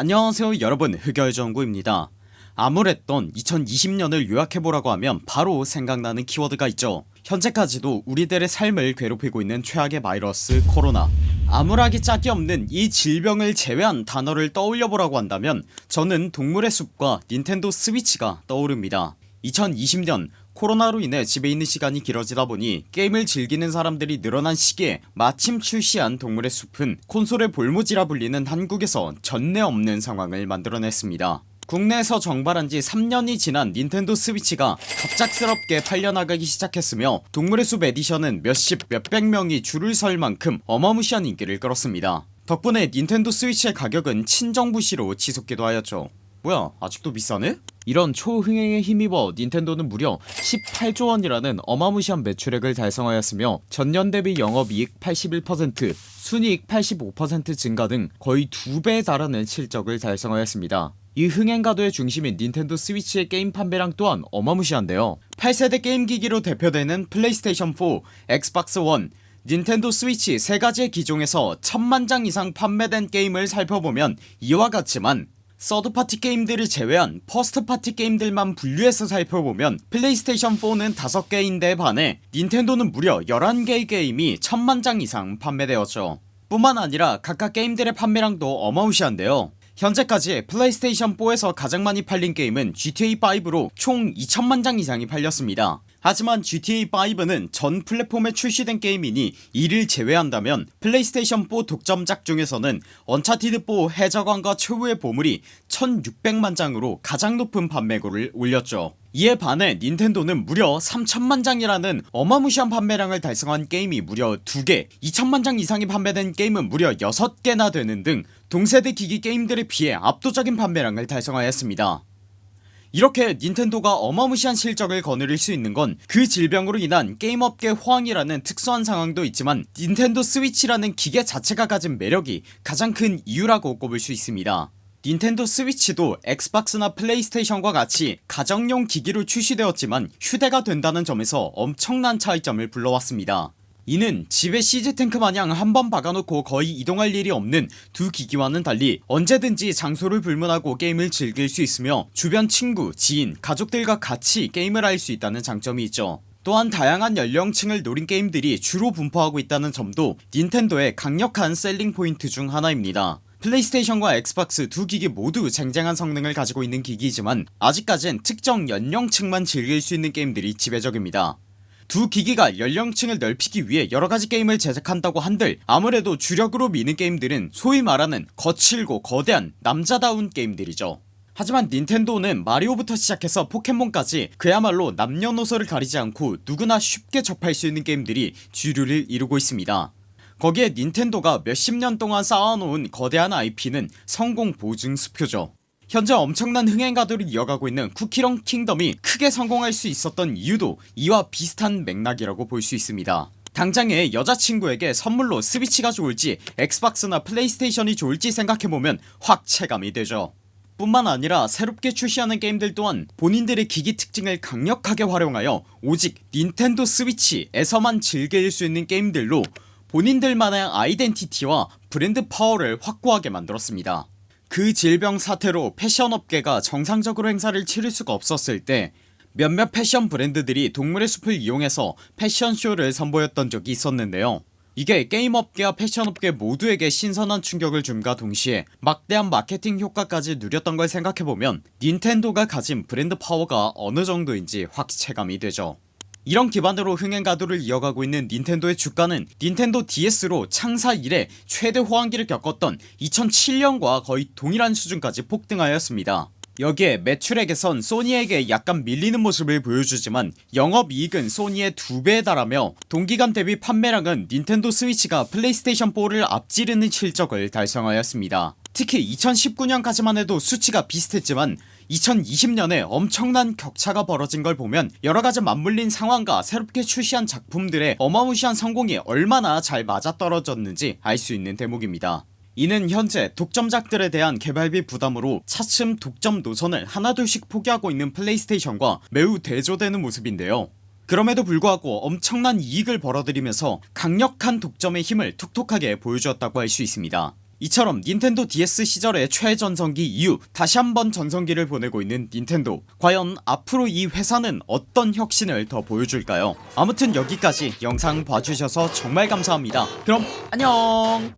안녕하세요 여러분. 흑열정구입니다. 아무랬던 2020년을 요약해보라고 하면 바로 생각나는 키워드가 있죠. 현재까지도 우리들의 삶을 괴롭히고 있는 최악의 바이러스 코로나. 암울하기 짝이 없는 이 질병을 제외한 단어를 떠올려보라고 한다면 저는 동물의 숲과 닌텐도 스위치가 떠오릅니다. 2020년 코로나로 인해 집에 있는 시간이 길어지다 보니 게임을 즐기는 사람들이 늘어난 시기에 마침 출시한 동물의 숲은 콘솔의 볼모지라 불리는 한국에서 전례 없는 상황을 만들어냈습니다. 국내에서 정발한지 3년이 지난 닌텐도 스위치가 갑작스럽게 팔려나가기 시작했으며 동물의 숲 에디션은 몇십 몇백명이 줄을 설 만큼 어마무시한 인기를 끌었습니다. 덕분에 닌텐도 스위치의 가격은 천정부지로 치솟기도 하였죠. 뭐야 아직도 비싸네? 이런 초흥행에 힘입어 닌텐도는 무려 18조원이라는 어마무시한 매출액을 달성하였으며 전년 대비 영업이익 81% 순이익 85% 증가 등 거의 두배에 달하는 실적을 달성하였습니다. 이 흥행가도의 중심인 닌텐도 스위치의 게임 판매량 또한 어마무시한데요. 8세대 게임기기로 대표되는 플레이스테이션 4 엑스박스 1 닌텐도 스위치 세가지의 기종에서 천만장 이상 판매된 게임을 살펴보면 이와 같지만 third party 게임들을 제외한 first party 게임들만 분류해서 살펴보면 플레이스테이션4는 5개인데 반해 닌텐도는 무려 11개의 게임이 천만장 이상 판매되었죠. 뿐만 아니라 각각 게임들의 판매량도 어마무시한데요 현재까지 플레이스테이션4에서 가장 많이 팔린 게임은 GTA5로 총 2천만장 이상이 팔렸습니다. 하지만 GTA5는 전 플랫폼에 출시된 게임이니 이를 제외한다면 플레이스테이션4 독점작 중에서는 언차티드4 해적왕과 최후의 보물이 1600만장으로 가장 높은 판매고를 올렸죠. 이에 반해 닌텐도는 무려 3천만장이라는 어마무시한 판매량을 달성한 게임이 무려 2개 2천만장 이상이 판매된 게임은 무려 6개나 되는 등 동세대 기기 게임들에 비해 압도적인 판매량을 달성하였습니다. 이렇게 닌텐도가 어마무시한 실적을 거느릴 수 있는 건 그 질병으로 인한 게임업계 호황이라는 특수한 상황도 있지만 닌텐도 스위치라는 기계 자체가 가진 매력이 가장 큰 이유라고 꼽을 수 있습니다. 닌텐도 스위치도 엑스박스나 플레이스테이션과 같이 가정용 기기로 출시되었지만 휴대가 된다는 점에서 엄청난 차이점을 불러왔습니다 이는 집에 시즈탱크 마냥 한 번 박아놓고 거의 이동할 일이 없는 두 기기와는 달리 언제든지 장소를 불문하고 게임을 즐길 수 있으며 주변 친구 지인 가족들과 같이 게임을 할 수 있다는 장점이 있죠. 또한 다양한 연령층을 노린 게임들이 주로 분포하고 있다는 점도 닌텐도의 강력한 selling point 중 하나입니다. 플레이스테이션과 엑스박스 두 기기 모두 쟁쟁한 성능을 가지고 있는 기기이지만 아직까진 특정 연령층만 즐길 수 있는 게임들이 지배적입니다 두 기기가 연령층을 넓히기 위해 여러가지 게임을 제작한다고 한들 아무래도 주력으로 미는 게임들은 소위 말하는 거칠고 거대한 남자다운 게임들이죠. 하지만 닌텐도는 마리오부터 시작해서 포켓몬까지 그야말로 남녀노소를 가리지 않고 누구나 쉽게 접할 수 있는 게임들이 주류를 이루고 있습니다. 거기에 닌텐도가 몇십 년 동안 쌓아놓은 거대한 IP는 성공 보증 수표죠 현재 엄청난 흥행가도를 이어가고 있는 쿠키런 킹덤이 크게 성공할 수 있었던 이유도 이와 비슷한 맥락이라고 볼 수 있습니다. 당장에 여자친구에게 선물로 스위치가 좋을지 엑스박스나 플레이스테이션이 좋을지 생각해보면 확 체감이 되죠. 뿐만 아니라 새롭게 출시하는 게임들 또한 본인들의 기기 특징을 강력하게 활용하여 오직 닌텐도 스위치에서만 즐길 수 있는 게임들로 본인들만의 아이덴티티와 브랜드 파워를 확고하게 만들었습니다 그 질병 사태로 패션업계가 정상적으로 행사를 치를 수가 없었을 때 몇몇 패션 브랜드들이 동물의 숲을 이용해서 패션쇼를 선보였던 적이 있었는데요. 이게 게임업계와 패션업계 모두에게 신선한 충격을 줌과 동시에 막대한 마케팅 효과까지 누렸던 걸 생각해보면 닌텐도가 가진 브랜드 파워가 어느 정도인지 확 체감이 되죠 이런 기반으로 흥행 가도를 이어가고 있는 닌텐도의 주가는 닌텐도 DS로 창사 이래 최대 호황기를 겪었던 2007년과 거의 동일한 수준까지 폭등하였습니다. 여기에 매출액에선 소니에게 약간 밀리는 모습을 보여주지만 영업이익은 소니의 두배에 달하며 동기간 대비 판매량은 닌텐도 스위치가 플레이스테이션4를 앞지르는 실적을 달성하였습니다. 특히 2019년까지만 해도 수치가 비슷했지만 2020년에 엄청난 격차가 벌어진 걸 보면 여러가지 맞물린 상황과 새롭게 출시한 작품들의 어마무시한 성공이 얼마나 잘 맞아떨어졌는지 알 수 있는 대목입니다. 이는 현재 독점작들에 대한 개발비 부담으로 차츰 독점 노선을 하나둘씩 포기하고 있는 플레이스테이션과 매우 대조되는 모습인데요. 그럼에도 불구하고 엄청난 이익을 벌어들이면서 강력한 독점의 힘을 톡톡하게 보여주었다고 할 수 있습니다 이처럼 닌텐도 DS 시절의 최전성기 이후 다시 한번 전성기를 보내고 있는 닌텐도. 과연 앞으로 이 회사는 어떤 혁신을 더 보여줄까요? 아무튼 여기까지 영상 봐주셔서 정말 감사합니다. 그럼 안녕